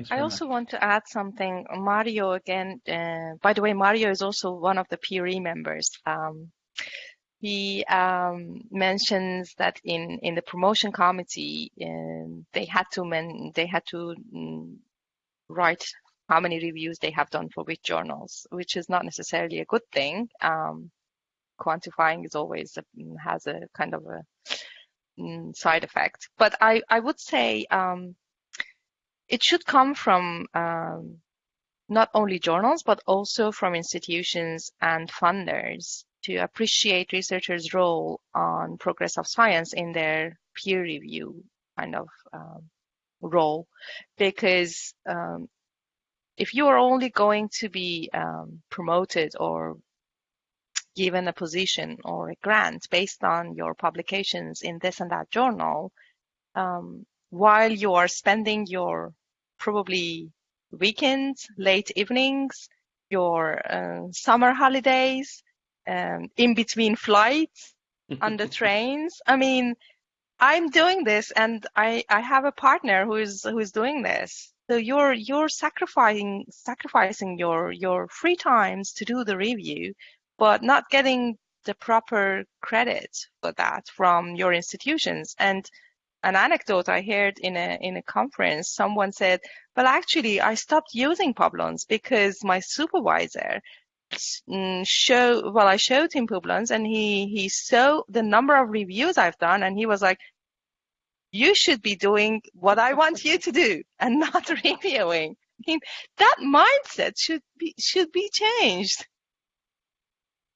Speaker 7: I also much. want to add something. Mario again. Uh, by the way, Mario is also one of the PEERE members. Um, he um, mentions that in in the promotion committee, uh, they had to men they had to um, write how many reviews they have done for which journals, which is not necessarily a good thing. Um, quantifying is always a, has a kind of a mm, side effect. But I I would say um, it should come from um, not only journals, but also from institutions and funders to appreciate researchers' role on progress of science in their peer review kind of um, role. Because um, if you are only going to be um, promoted or given a position or a grant based on your publications in this and that journal, um, while you are spending your probably weekends, late evenings, your uh, summer holidays, um, in between flights, [LAUGHS] on the trains. I mean, I'm doing this, and I I have a partner who is who is doing this. So you're you're sacrificing sacrificing your your free times to do the review, but not getting the proper credit for that from your institutions. And an anecdote I heard in a in a conference, someone said, "Well, actually, I stopped using Publons because my supervisor mm, show well, I showed him Publons, and he he saw the number of reviews I've done, and he was like." You should be doing what I want you to do and [LAUGHS] not reviewing. I mean, that mindset should be should be changed.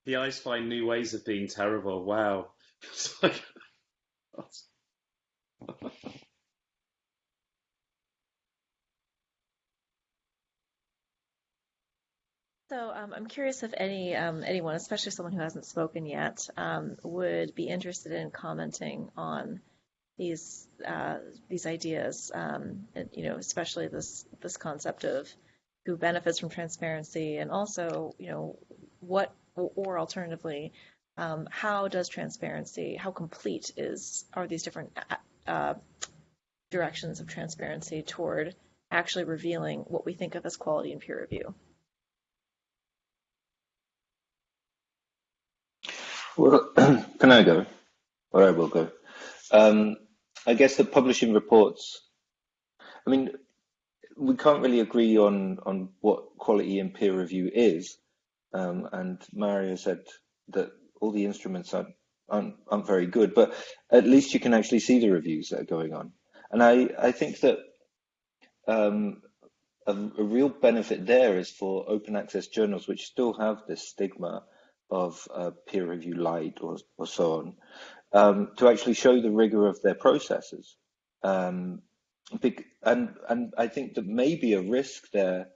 Speaker 3: The eyes find new ways of being terrible. Wow. [LAUGHS] Like, [LAUGHS]
Speaker 1: So um, I'm curious if any um, anyone, especially someone who hasn't spoken yet, um, would be interested in commenting on these uh, these ideas. Um, and, you know, especially this this concept of who benefits from transparency, and also, you know, what or alternatively, um, how does transparency, how complete is are these different uh, directions of transparency toward actually revealing what we think of as quality and peer review.
Speaker 6: Well, [CLEARS THROAT] can I go? Or I will go. Um, I guess the publishing reports, I mean, we can't really agree on, on what quality and peer review is. Um, and Mario said that all the instruments are aren't, aren't very good, but at least you can actually see the reviews that are going on. And I, I think that um, a, a, real benefit there is for open access journals, which still have this stigma of uh, peer review light or, or so on, um, to actually show the rigor of their processes. Um, and, and I think that maybe a risk there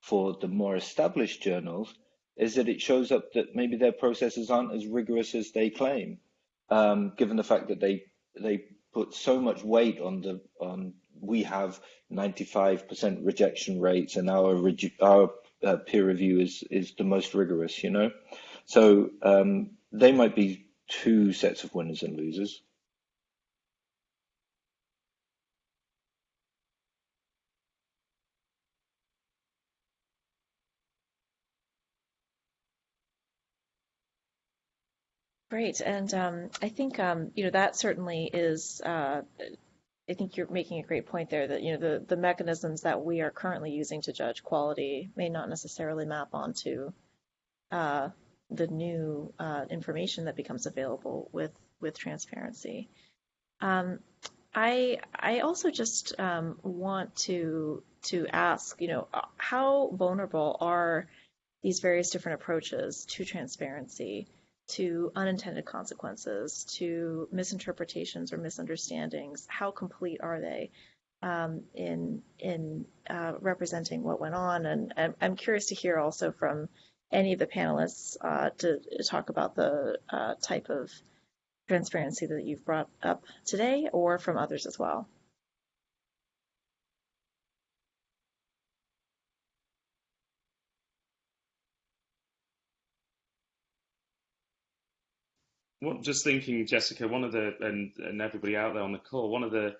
Speaker 6: for the more established journals is that it shows up that maybe their processes aren't as rigorous as they claim, um, given the fact that they they put so much weight on the on we have 95% rejection rates and our, our uh, peer review is, is the most rigorous, you know? So um, they might be two sets of winners and losers.
Speaker 1: Great, and um, I think um, you know that certainly is. Uh, I think you're making a great point there that you know the the mechanisms that we are currently using to judge quality may not necessarily map onto uh, the new uh, information that becomes available with with transparency. Um, I I also just um, want to to ask, you know, how vulnerable are these various different approaches to transparency? To unintended consequences, to misinterpretations or misunderstandings? How complete are they um, in in uh, representing what went on? And, and, I'm curious to hear also from any of the panelists uh, to, talk about the uh, type of transparency that you've brought up today, or from others as well.
Speaker 3: Just thinking, Jessica, one of the and and everybody out there on the call, one of the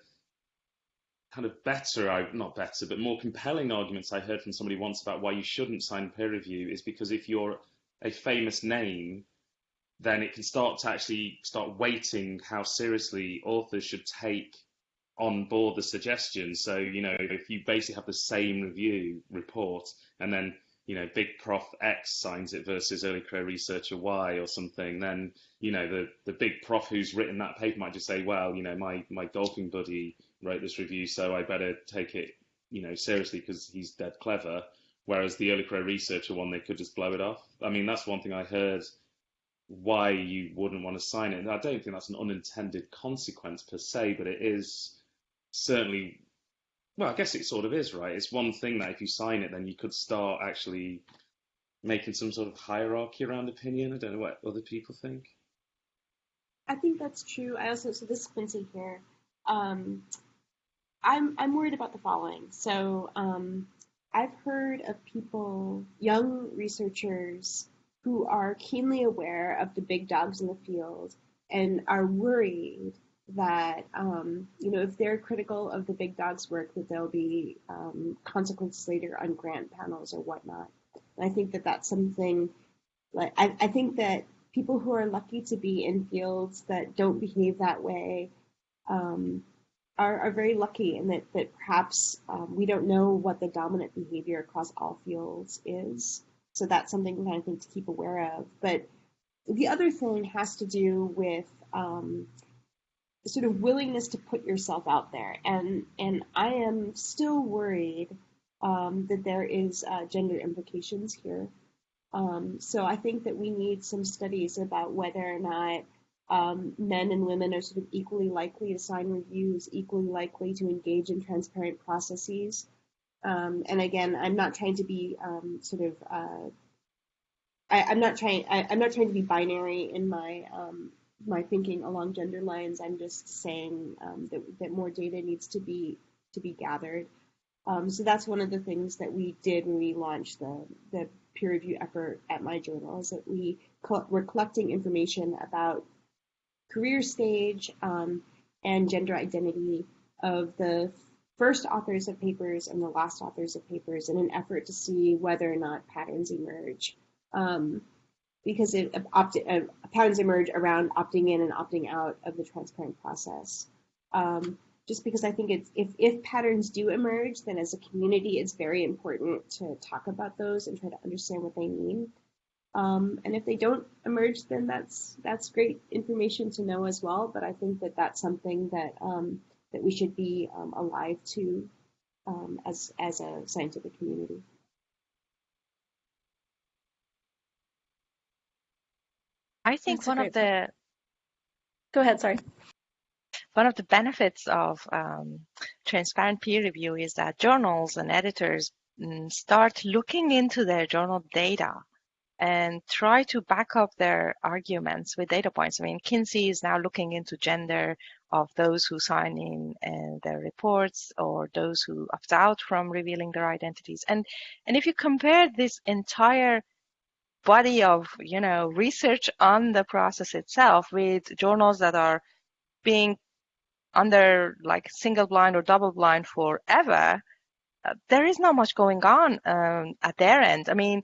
Speaker 3: kind of better, not better, but more compelling arguments I heard from somebody once about why you shouldn't sign peer review is because if you're a famous name, then it can start to actually start weighting how seriously authors should take on board the suggestions. So, you know, if you basically have the same review report and then, you know, big prof X signs it versus early career researcher Y or something, then you know, the, the big prof who's written that paper might just say, well, you know, my, my golfing buddy wrote this review, so I better take it, you know, seriously because he's dead clever. Whereas the early career researcher one, they could just blow it off. I mean, that's one thing I heard why you wouldn't want to sign it. And I don't think that's an unintended consequence per se, but it is certainly, well, I guess it sort of is, right? It's one thing that if you sign it, then you could start actually making some sort of hierarchy around opinion. I don't know what other people think.
Speaker 5: I think that's true. I also so this is Quincey here. Um, I'm I'm worried about the following. So um, I've heard of people, young researchers, who are keenly aware of the big dogs in the field and are worried that um, you know if they're critical of the big dogs' work, that there'll be um, consequences later on grant panels or whatnot. And I think that that's something like I, I think that people who are lucky to be in fields that don't behave that way um, are, are very lucky and that, that perhaps um, we don't know what the dominant behavior across all fields is. So that's something I think to keep aware of. But the other thing has to do with um, sort of willingness to put yourself out there. And, and I am still worried um, that there is uh, gender implications here. Um, so I think that we need some studies about whether or not um, men and women are sort of equally likely to sign reviews, equally likely to engage in transparent processes. Um, and again, I'm not trying to be um, sort of uh, I, am not trying I, am not trying to be binary in my um, my thinking along gender lines. I'm just saying um, that that more data needs to be to be gathered. Um, so that's one of the things that we did when we launched the the peer review effort at my journal is that we we're collecting information about career stage um, and gender identity of the first authors of papers and the last authors of papers in an effort to see whether or not patterns emerge. Um, because it, opt, uh, patterns emerge around opting in and opting out of the transparent process. Um, just because I think it's if, if patterns do emerge, then as a community, it's very important to talk about those and try to understand what they mean. Um, and if they don't emerge, then that's that's great information to know as well. But I think that that's something that um, that we should be um, alive to um, as as a scientific community.
Speaker 7: I think one of the.
Speaker 1: Go ahead. Sorry
Speaker 7: one of the benefits of um, transparent peer review is that journals and editors mm, start looking into their journal data and try to back up their arguments with data points. I mean, Quincey is now looking into gender of those who sign in uh, their reports or those who opt out from revealing their identities. And and if you compare this entire body of you know research on the process itself with journals that are being under like single blind or double blind forever, uh, there is not much going on um, at their end. I mean,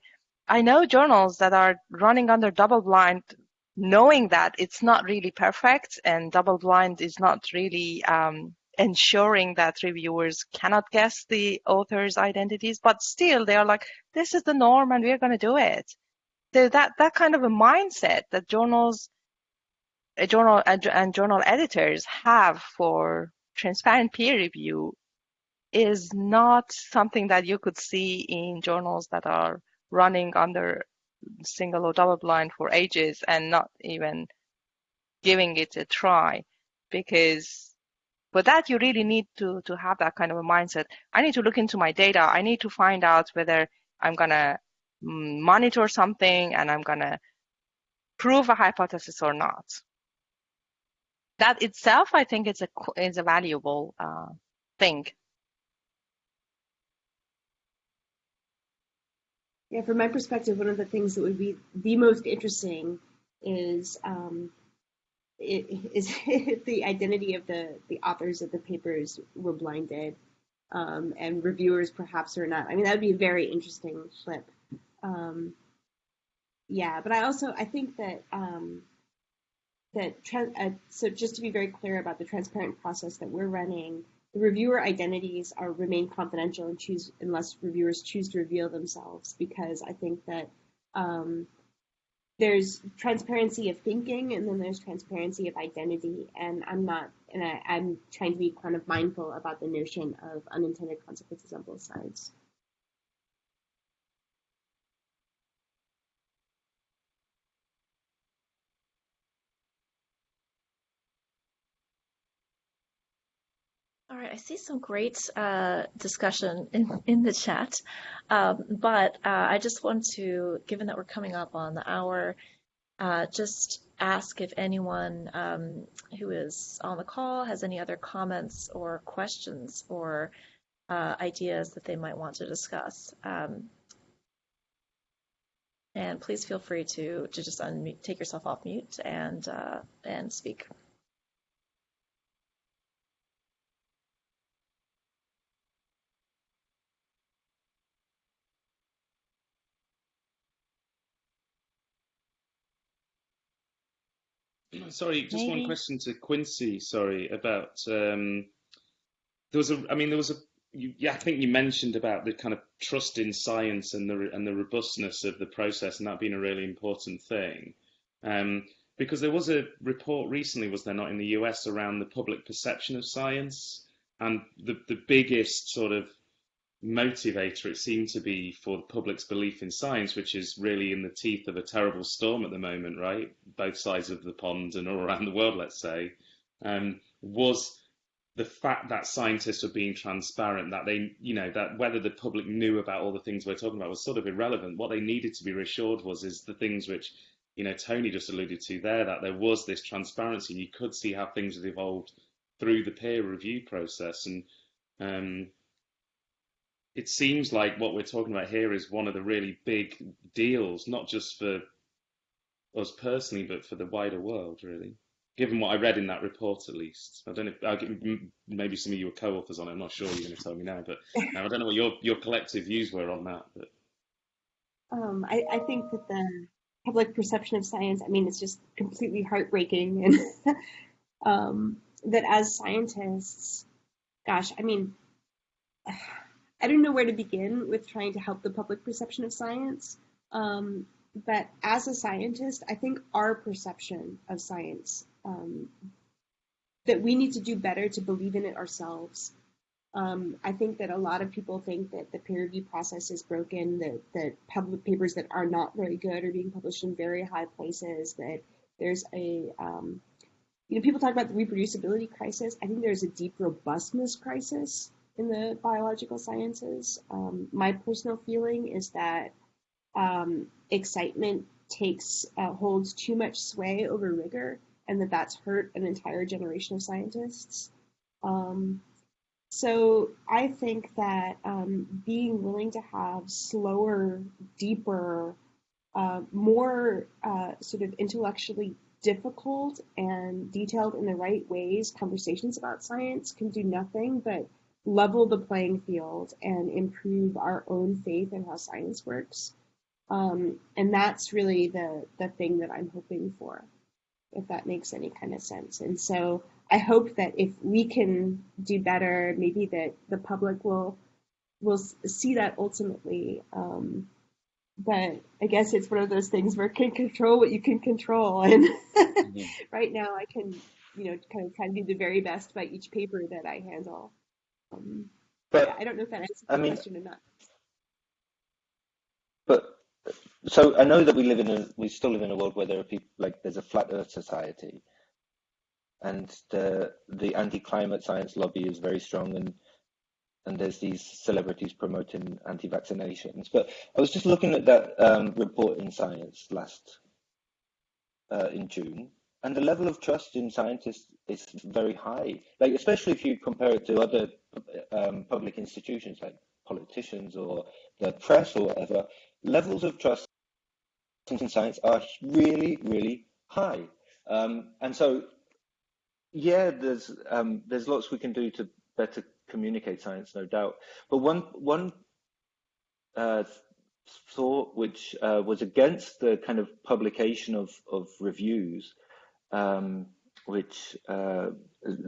Speaker 7: I know journals that are running under double blind, knowing that it's not really perfect and double blind is not really um, ensuring that reviewers cannot guess the author's identities, but still they are like, this is the norm and we're going to do it. So that, that kind of a mindset that journals, a journal and, and journal editors have for transparent peer review is not something that you could see in journals that are running under single or double blind for ages and not even giving it a try. Because for that you really need to to have that kind of a mindset. I need to look into my data. I need to find out whether i'm mm, monitor something and i'm going to prove a hypothesis or not that itself i think is a is a valuable uh, thing
Speaker 5: Yeah, from my perspective, one of the things that would be the most interesting is um, [LAUGHS] is [LAUGHS] the identity of the the authors of the papers were blinded, um, and reviewers perhaps are not. I mean, that would be a very interesting flip. Um, yeah, but I also I think that um, that uh, so just to be very clear about the transparent process that we're running the reviewer identities are remain confidential and choose unless reviewers choose to reveal themselves because I think that um, there's transparency of thinking and then there's transparency of identity and I'm not and I, I'm trying to be kind of mindful about the notion of unintended consequences on both sides.
Speaker 1: I see some great uh, discussion in, in the chat, um, but uh, I just want to, given that we're coming up on the hour, uh, just ask if anyone um, who is on the call has any other comments or questions or uh, ideas that they might want to discuss. Um, and please feel free to, to just take yourself off mute and, uh, and speak.
Speaker 3: Sorry, just
Speaker 7: Maybe.
Speaker 3: one question to Quincey. Sorry about um, there was a. I mean, there was a. You, yeah, I think you mentioned about the kind of trust in science and the and the robustness of the process, and that being a really important thing. Um, because there was a report recently, was there not, in the US around the public perception of science, and the the biggest sort of motivator it seemed to be for the public's belief in science, which is really in the teeth of a terrible storm at the moment, right? Both sides of the pond and all around the world, let's say, um, was the fact that scientists were being transparent, that they, you know, that whether the public knew about all the things we're talking about was sort of irrelevant. What they needed to be reassured was is the things which, you know, Tony just alluded to there, that there was this transparency and you could see how things had evolved through the peer review process. And um, it seems like what we're talking about here is one of the really big deals, not just for us personally, but for the wider world, really. Given what I read in that report, at least, I don't know. I'll maybe some of you were co-authors on it. I'm not sure you're going to tell me now, but I don't know what your your collective views were on that. But
Speaker 5: um, I, I think that the public perception of science, I mean, it's just completely heartbreaking, and [LAUGHS] um, that as scientists, gosh, I mean. I don't know where to begin with trying to help the public perception of science. Um, but as a scientist, I think our perception of science, um, that we need to do better to believe in it ourselves. Um, I think that a lot of people think that the peer review process is broken, that, that public papers that are not very good are being published in very high places, that there's a, um, you know, people talk about the reproducibility crisis. I think there's a deep robustness crisis in the biological sciences. Um, my personal feeling is that um, excitement takes uh, holds too much sway over rigor, and that that's hurt an entire generation of scientists. Um, so I think that um, being willing to have slower, deeper, uh, more uh, sort of intellectually difficult and detailed in the right ways conversations about science can do nothing but level the playing field and improve our own faith in how science works. Um, and that's really the the thing that I'm hoping for, if that makes any kind of sense. And so I hope that if we can do better, maybe that the public will will see that ultimately. Um, but I guess it's one of those things where you can control what you can control, [LAUGHS] and mm-hmm. [LAUGHS] right now I can, you know, kind of try to do the very best by each paper that I handle. Um, but yeah, I don't know if that answers the I mean, question or not.
Speaker 6: But so I know that we live in a we still live in a world where there are people like there's a flat Earth society, and the the anti-climate science lobby is very strong and and there's these celebrities promoting anti-vaccinations. But I was just looking at that um, report in Science last uh, in June, and the level of trust in scientists is very high. Like especially if you compare it to other um, public institutions like politicians or the press or whatever, levels of trust in science are really, really high. Um, and so, yeah, there's um, there's lots we can do to better communicate science, no doubt. But one one uh, thought which uh, was against the kind of publication of of reviews, um, which uh,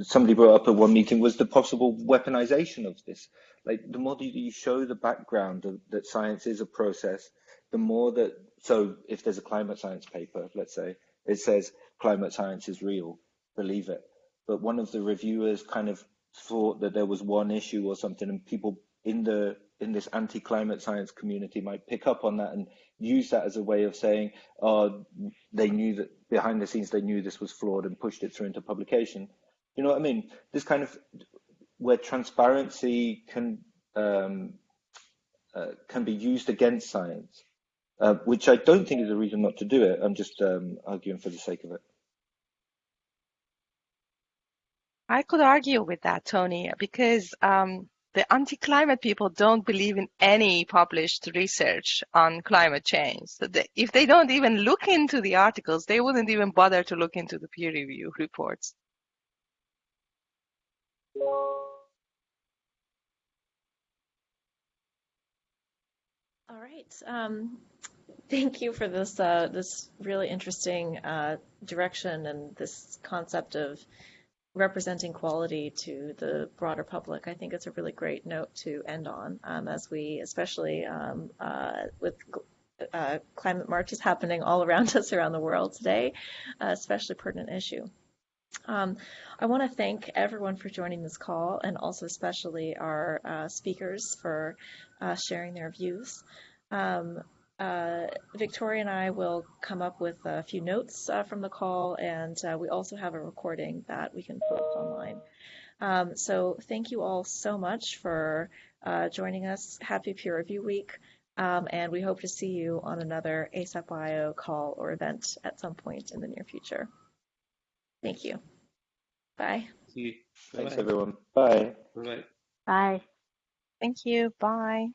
Speaker 6: somebody brought up at one meeting, was the possible weaponization of this. Like the more that you show the background of, that science is a process, the more that so if there's a climate science paper, let's say it says climate science is real, believe it. But one of the reviewers kind of thought that there was one issue or something, and people in the in this anti-climate science community might pick up on that and use that as a way of saying, oh, they knew that behind the scenes they knew this was flawed and pushed it through into publication. You know what I mean? This kind of where transparency can um, uh, can be used against science, uh, which I don't think is a reason not to do it. I'm just um, arguing for the sake of it.
Speaker 7: I could argue with that, Tony, because um, the anti-climate people don't believe in any published research on climate change. So they, if they don't even look into the articles, they wouldn't even bother to look into the peer review reports.
Speaker 1: All right. Um, thank you for this uh, this really interesting uh, direction and this concept of representing quality to the broader public. I think it's a really great note to end on um, as we, especially um, uh, with uh, climate marches happening all around [LAUGHS] us around the world today, uh, especially pertinent issue. Um, I want to thank everyone for joining this call and also especially our uh, speakers for uh, sharing their views. Um, uh, Victoria and I will come up with a few notes uh, from the call, and uh, we also have a recording that we can put up online. Um, so thank you all so much for uh, joining us. Happy Peer Review Week, um, and we hope to see you on another ASAP Bio call or event at some point in the near future. Thank you. Bye. See you.
Speaker 6: Thanks, everyone. Bye.
Speaker 4: Bye. Bye.
Speaker 7: Thank you. Bye.